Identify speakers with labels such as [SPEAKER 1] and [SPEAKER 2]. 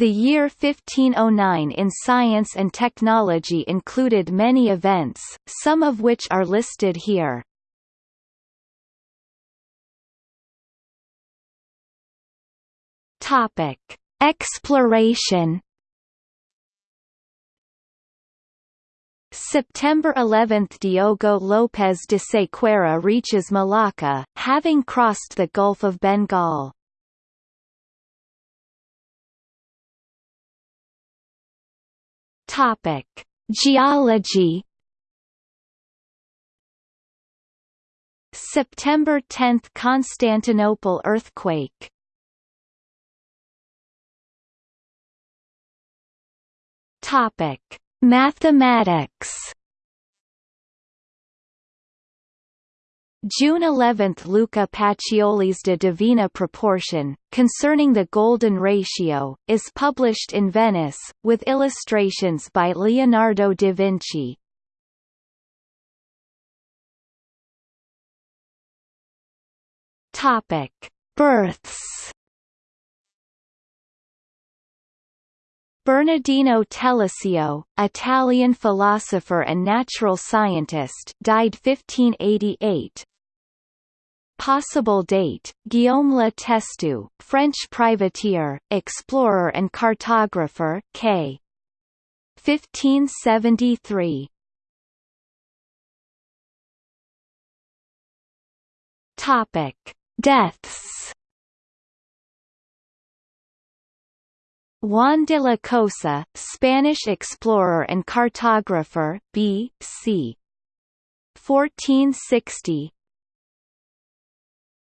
[SPEAKER 1] The year 1509 in science and technology included many events, some of which are listed here. Topic: Exploration. September 11 – Diogo López de Sequeira reaches Malacca, having crossed the Gulf of Bengal. Topic: Geology. September 10 – Constantinople earthquake Topic: Mathematics. June 11 – Luca Pacioli's De Divina Proportione, concerning the golden ratio, is published in Venice, with illustrations by Leonardo da Vinci. Births. Bernardino Telesio, Italian philosopher and natural scientist died 1588. Possible date, Guillaume Le Testu, French privateer, explorer and cartographer k. 1573. Topic. Deaths Juan de la Cosa, Spanish explorer and cartographer, B. c. 1460